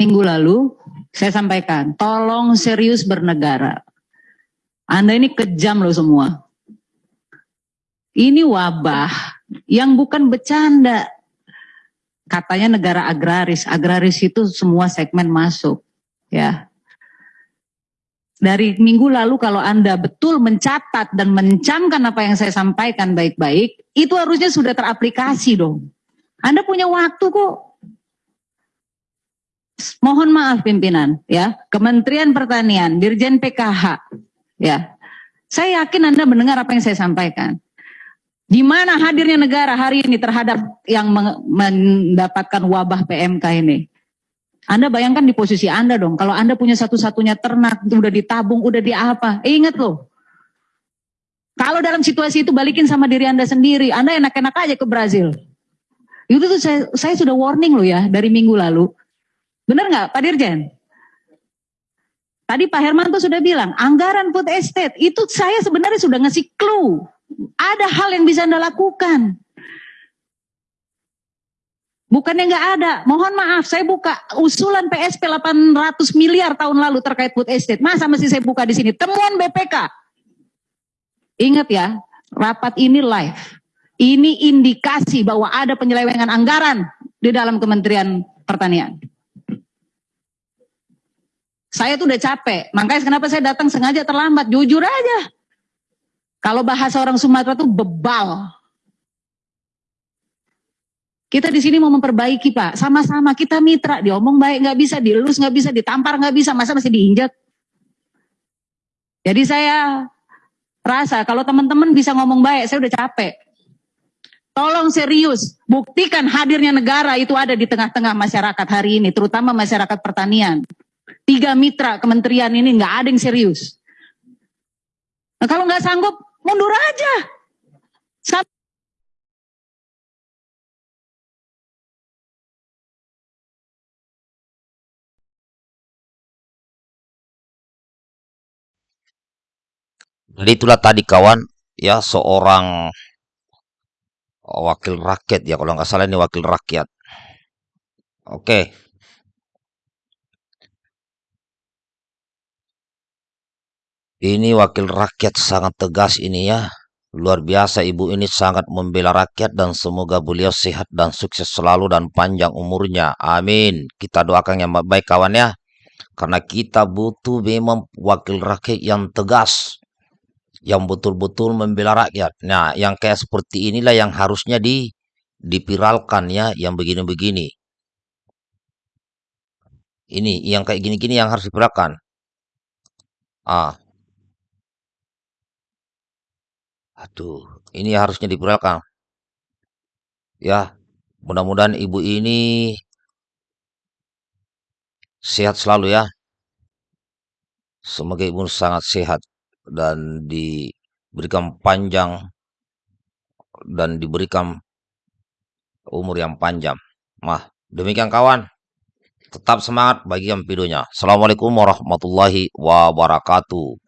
minggu lalu saya sampaikan, tolong serius bernegara. Anda ini kejam loh semua. Ini wabah yang bukan bercanda. Katanya negara agraris, agraris itu semua segmen masuk, ya. Dari minggu lalu kalau Anda betul mencatat dan mencamkan apa yang saya sampaikan baik-baik, itu harusnya sudah teraplikasi dong. Anda punya waktu kok mohon maaf pimpinan ya. Kementerian Pertanian Dirjen PKH ya. Saya yakin Anda mendengar apa yang saya sampaikan. Di mana hadirnya negara hari ini terhadap yang mendapatkan wabah PMK ini? Anda bayangkan di posisi Anda dong. Kalau Anda punya satu-satunya ternak udah ditabung udah di apa? Eh, ingat loh. Kalau dalam situasi itu balikin sama diri Anda sendiri Anda enak-enak aja ke Brazil. Itu tuh saya, saya sudah warning loh ya dari minggu lalu Benar nggak Pak Dirjen? Tadi Pak Hermanto sudah bilang, anggaran food estate itu saya sebenarnya sudah ngasih clue. Ada hal yang bisa Anda lakukan. Bukannya nggak ada. Mohon maaf, saya buka usulan PSP 800 miliar tahun lalu terkait food estate. Masa masih saya buka di sini? Temuan BPK. Ingat ya, rapat ini live. Ini indikasi bahwa ada penyelewengan anggaran di dalam Kementerian Pertanian. Saya tuh udah capek. Makanya kenapa saya datang sengaja terlambat. Jujur aja. Kalau bahasa orang Sumatera tuh bebal. Kita di sini mau memperbaiki Pak. Sama-sama kita mitra. Diomong baik nggak bisa, dielus nggak bisa, ditampar nggak bisa. Masa masih diinjak? Jadi saya rasa kalau teman-teman bisa ngomong baik, saya udah capek. Tolong serius, buktikan hadirnya negara itu ada di tengah-tengah masyarakat hari ini, terutama masyarakat pertanian. Tiga mitra kementerian ini nggak ada yang serius. Nah, kalau nggak sanggup, mundur aja. Sampai Jadi itulah tadi kawan, ya seorang wakil rakyat ya kalau nggak salah ini wakil rakyat. Oke. Ini wakil rakyat sangat tegas ini ya. Luar biasa ibu ini sangat membela rakyat dan semoga beliau sehat dan sukses selalu dan panjang umurnya. Amin. Kita doakan yang baik kawan ya. Karena kita butuh memang wakil rakyat yang tegas. Yang betul-betul membela rakyat. Nah yang kayak seperti inilah yang harusnya di dipiralkan ya. Yang begini-begini. Ini yang kayak gini-gini yang harus dipiralkan. Ah, Aduh, ini harusnya diperlukan. Ya, mudah-mudahan ibu ini sehat selalu ya. Semoga ibu sangat sehat dan diberikan panjang dan diberikan umur yang panjang. Mah, demikian kawan. Tetap semangat bagi yang videonya. Assalamualaikum warahmatullahi wabarakatuh.